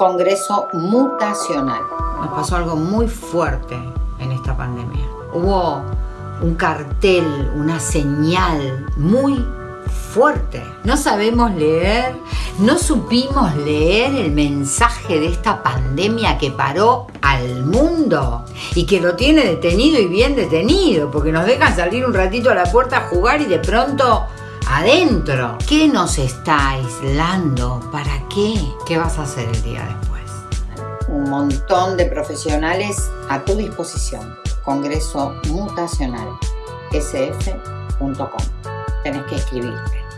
Congreso Mutacional. Nos pasó algo muy fuerte en esta pandemia. Hubo un cartel, una señal muy fuerte. No sabemos leer, no supimos leer el mensaje de esta pandemia que paró al mundo y que lo tiene detenido y bien detenido, porque nos dejan salir un ratito a la puerta a jugar y de pronto adentro. ¿Qué nos está aislando? ¿Para qué? ¿Qué vas a hacer el día después? Un montón de profesionales a tu disposición. Congreso Mutacional, sf.com. Tenés que escribirte.